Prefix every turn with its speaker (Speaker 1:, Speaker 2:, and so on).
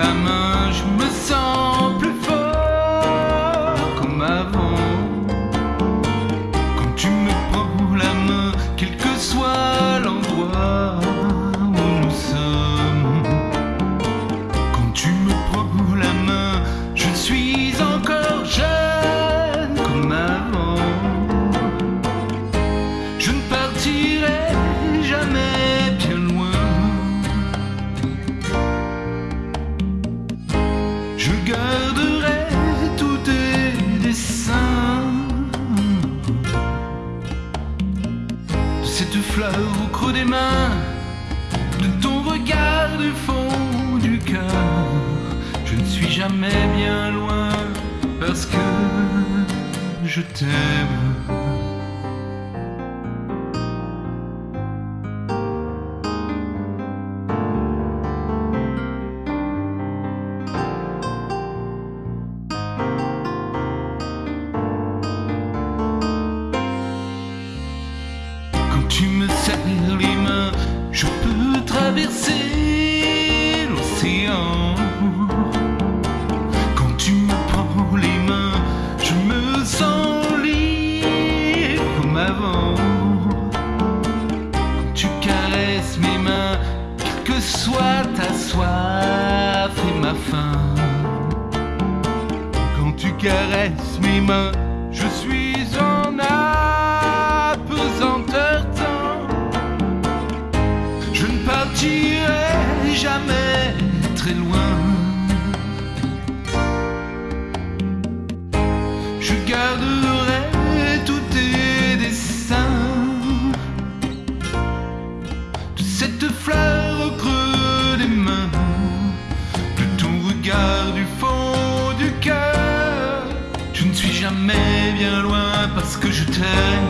Speaker 1: la main, des mains, de ton regard du fond du cœur. Je ne suis jamais bien loin parce que je t'aime. Traverser l'océan. Quand tu me prends les mains, je me sens libre comme avant. Quand tu caresses mes mains, quelle que soit ta soif et ma faim. Quand tu caresses mes mains, Je garderai tous tes dessins. De cette fleur au creux des mains. De ton regard du fond du cœur. Je ne suis jamais bien loin parce que je t'aime.